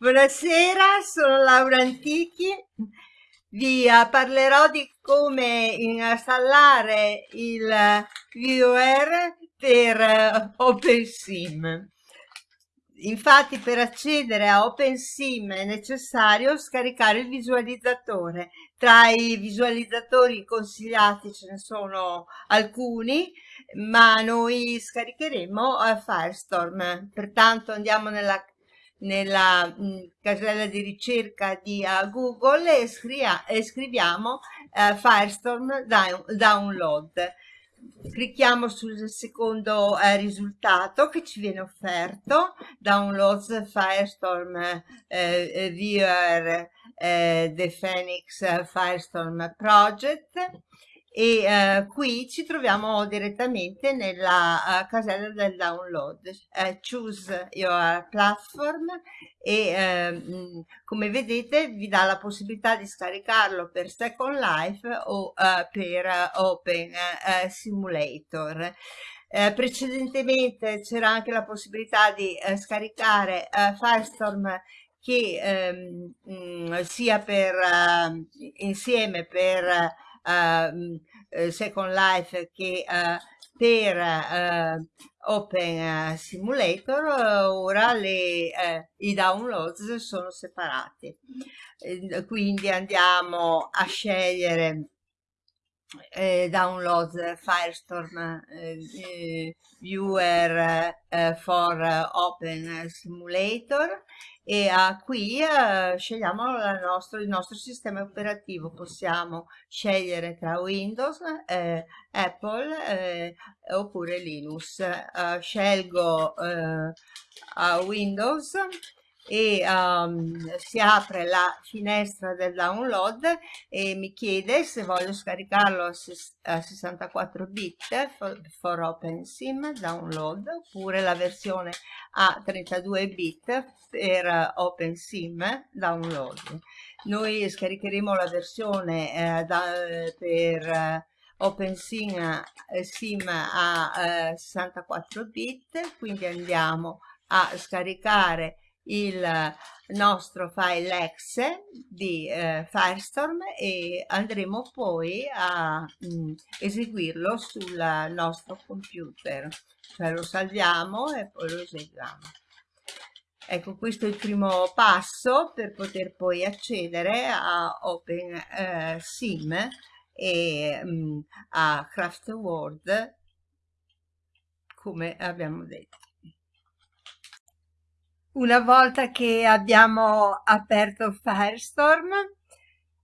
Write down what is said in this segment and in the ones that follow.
Buonasera, sono Laura Antichi. Vi uh, parlerò di come installare il viewer per uh, OpenSim. Infatti per accedere a OpenSim è necessario scaricare il visualizzatore. Tra i visualizzatori consigliati ce ne sono alcuni, ma noi scaricheremo uh, Firestorm. Pertanto andiamo nella nella mm, casella di ricerca di uh, Google e, e scriviamo uh, Firestorm Download. Clicchiamo sul secondo uh, risultato che ci viene offerto, Downloads Firestorm Viewer The Phoenix Firestorm Project e eh, qui ci troviamo direttamente nella uh, casella del download. Uh, choose your platform e uh, come vedete vi dà la possibilità di scaricarlo per Second Life o per Open Simulator. Eh, precedentemente c'era anche la possibilità di eh, scaricare eh, Firestorm che ehm, mh, sia per insieme per Second Life che uh, per uh, Open Simulator ora le, i downloads sono separati. Quindi andiamo a scegliere eh, download Firestorm eh, Viewer eh, for Open Simulator e uh, qui uh, scegliamo nostro, il nostro sistema operativo. Possiamo scegliere tra Windows eh, Apple eh, oppure Linux. Uh, scelgo Windows e um, si apre la finestra del download e mi chiede se voglio scaricarlo a, a 64 bit for, for OpenSIM download oppure la versione a 32 bit per OpenSIM download. Noi scaricheremo la versione eh, da, per eh, OpenSIM eh, SIM a 64 bit, quindi andiamo a scaricare il nostro file exe di eh, Firestorm e andremo poi a mh, mm, eseguirlo sul nostro computer. Cioè lo salviamo e poi lo eseguiamo. Ecco questo è il primo passo per poter poi accedere a OpenSim eh, e mh, mm, a CraftWorld come abbiamo detto una volta che abbiamo aperto Firestorm,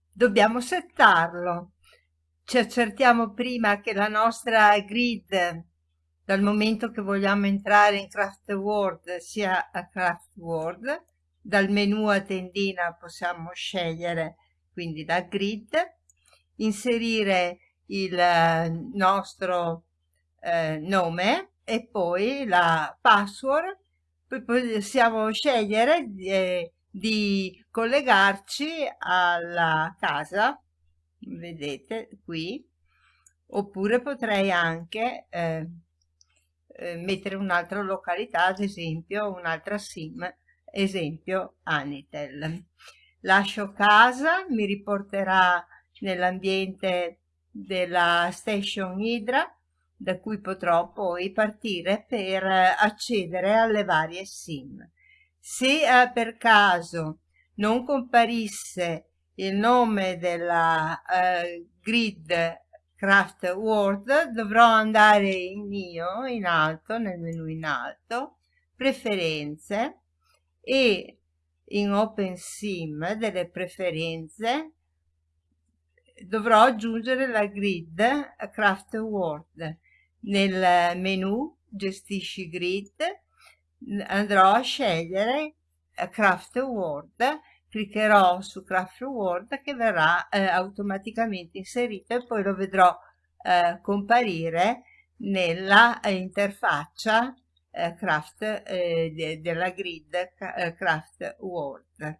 dobbiamo settarlo. Ci accertiamo prima che la nostra grid, dal momento che vogliamo entrare in Craft World, sia a Craft World. Dal menu a tendina possiamo scegliere quindi la grid, inserire il eh, nostro eh, nome e poi la password possiamo scegliere di, eh, di collegarci alla casa vedete qui oppure potrei anche eh, eh, mettere un'altra località ad esempio un'altra sim esempio Anitel. Lascio casa mi riporterà nell'ambiente della station Hydra da cui potrò poi partire per eh, accedere alle varie sim. Se eh, per caso non comparisse il nome della eh, grid craft world dovrò andare in mio in alto nel menu in alto preferenze e in open sim delle preferenze dovrò aggiungere la grid craft world nel menu gestisci grid andrò a scegliere eh, craft word cliccherò su craft word che verrà eh, automaticamente inserito e poi lo vedrò eh, comparire nella eh, interfaccia eh, craft eh, de della grid craft word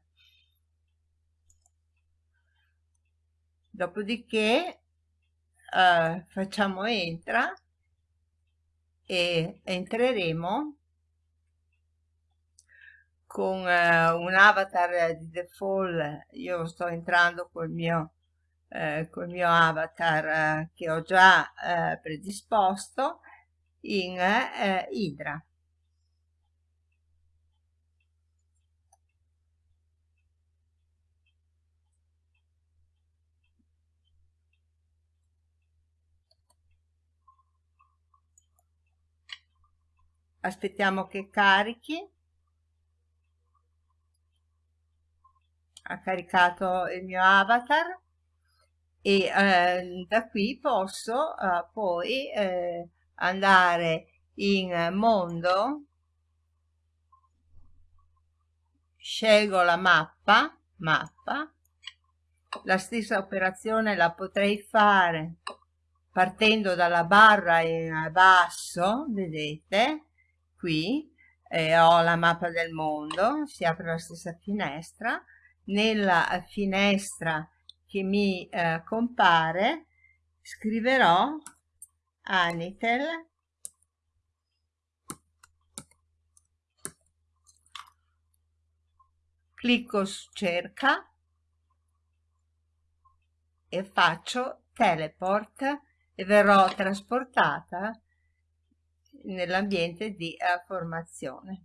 dopodiché facciamo entra e entreremo con eh, un avatar di default io sto entrando col mio, eh, col mio avatar eh, che ho già eh, predisposto in eh, aspettiamo che carichi. Ha caricato il mio avatar. E eh, da qui posso eh, poi eh, andare in mondo. Scelgo la mappa mappa. La stessa operazione la potrei fare partendo dalla barra in basso vedete qui eh, ho la mappa del mondo si apre la stessa finestra. Nella finestra che mi eh, compare scriverò Anitel. Clicco su cerca e faccio teleport e verrò trasportata nell'ambiente di uh, formazione.